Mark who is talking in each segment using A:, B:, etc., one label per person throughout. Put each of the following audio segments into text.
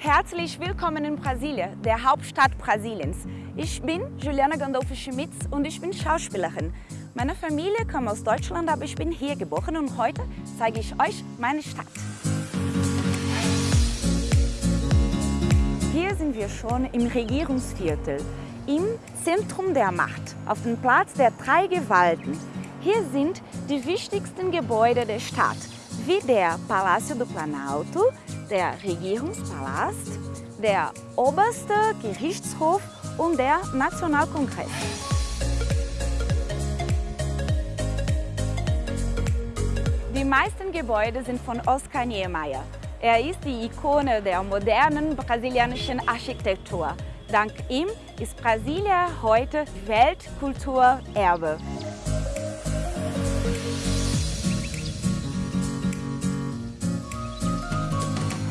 A: Herzlich willkommen in Brasilien, der Hauptstadt Brasiliens. Ich bin Juliana Gandolfo Schmitz und ich bin Schauspielerin. Meine Familie kommt aus Deutschland, aber ich bin hier geboren und heute zeige ich euch meine Stadt. Hier sind wir schon im Regierungsviertel, im Zentrum der Macht, auf dem Platz der drei Gewalten. Hier sind die wichtigsten Gebäude der Stadt, der Palácio do Planalto, der Regierungspalast, der oberste Gerichtshof und der Nationalkongress. Die meisten Gebäude sind von Oscar Niemeyer. Er ist die Ikone der modernen brasilianischen Architektur. Dank ihm ist Brasilien heute Weltkulturerbe.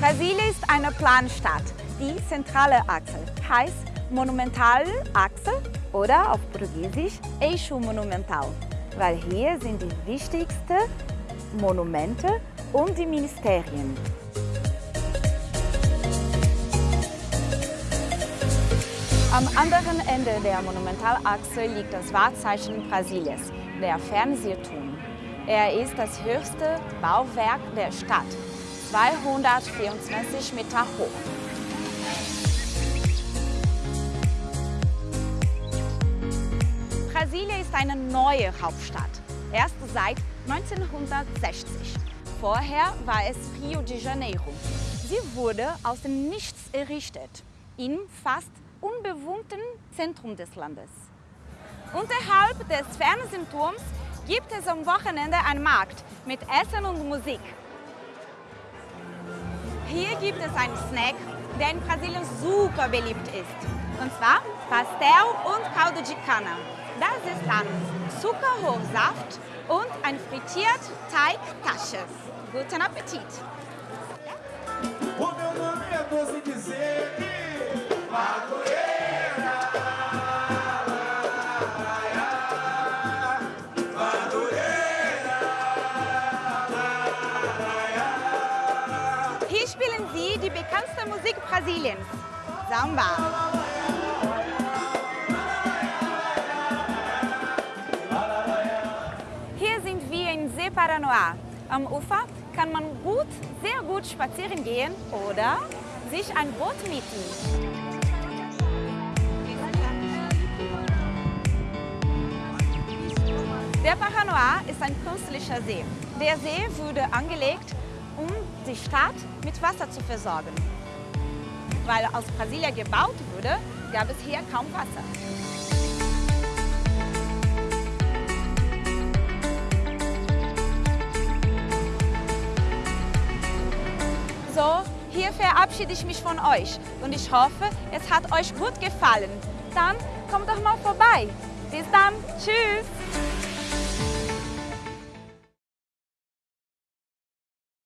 A: Brasilien ist eine Planstadt. Die zentrale Achse heißt Monumentalachse oder auf Portugiesisch Eixo Monumental, weil hier sind die wichtigsten Monumente und die Ministerien. Am anderen Ende der Monumentalachse liegt das Wahrzeichen Brasiliens, der Fernsehturm. Er ist das höchste Bauwerk der Stadt 224 Meter hoch. Brasilien ist eine neue Hauptstadt, erst seit 1960. Vorher war es Rio de Janeiro. Sie wurde aus dem Nichts errichtet, im fast unbewohnten Zentrum des Landes. Unterhalb des Fernsehturms gibt es am Wochenende einen Markt mit Essen und Musik. Hier gibt es einen Snack, der in Brasilien super beliebt ist. Und zwar Pastel und Caldo de Cana. Das ist dann Zuckerhochsaft und ein frittiert Teigtasche. Guten Appetit!
B: O meu nome é doce dizer Madureira
A: Hier spielen sie die bekannteste Musik Brasiliens, Samba. Hier sind wir in See Paranoá. Am Ufer kann man gut, sehr gut spazieren gehen oder sich ein Boot mieten. Der Paranoá ist ein künstlicher See. Der See wurde angelegt, um die Stadt mit Wasser zu versorgen. Weil aus Brasilien gebaut wurde, gab es hier kaum Wasser. So, hier verabschiede ich mich von euch und ich hoffe, es hat euch gut gefallen. Dann kommt doch mal vorbei. Bis dann, tschüss!